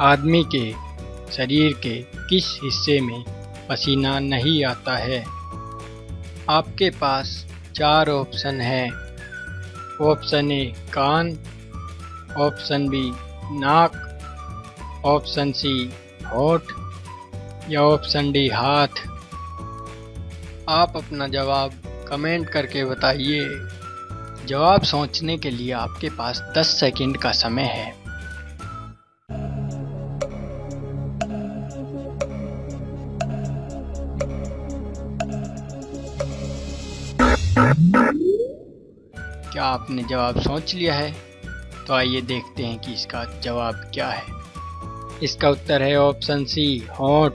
आदमी के शरीर के किस हिस्से में पसीना नहीं आता है? आपके पास चार ऑप्शन है। ऑप्शन ए, कान। ऑप्शन बी, नाक। ऑप्शन सी, होठ। या ऑप्शन डी, हाथ। आप अपना जवाब कमेंट करके बताइए। जवाब सोचने के लिए आपके पास 10 सेकंड का समय है। क्या आपने जवाब सोच लिया है? तो आइए देखते हैं कि इसका जवाब क्या है। इसका उत्तर है ऑप्शन सी, होठ।